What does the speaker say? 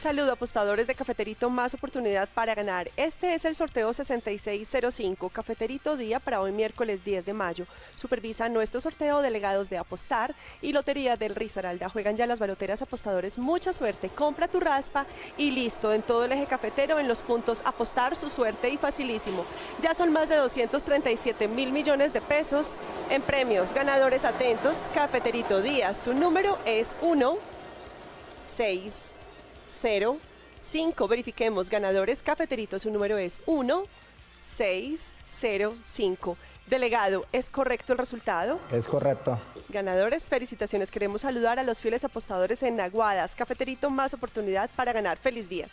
Saludo apostadores de Cafeterito, más oportunidad para ganar. Este es el sorteo 6605, Cafeterito Día para hoy miércoles 10 de mayo. Supervisa nuestro sorteo delegados de Apostar y Lotería del Risaralda. Juegan ya las baloteras apostadores, mucha suerte. Compra tu raspa y listo. En todo el eje cafetero, en los puntos Apostar, su suerte y facilísimo. Ya son más de 237 mil millones de pesos en premios. Ganadores atentos, Cafeterito Día. Su número es 1, 6, 0, 5. Verifiquemos ganadores. Cafeterito, su número es 1, 6, 0, 5. Delegado, ¿es correcto el resultado? Es correcto. Ganadores, felicitaciones. Queremos saludar a los fieles apostadores en Aguadas. Cafeterito, más oportunidad para ganar. Feliz día.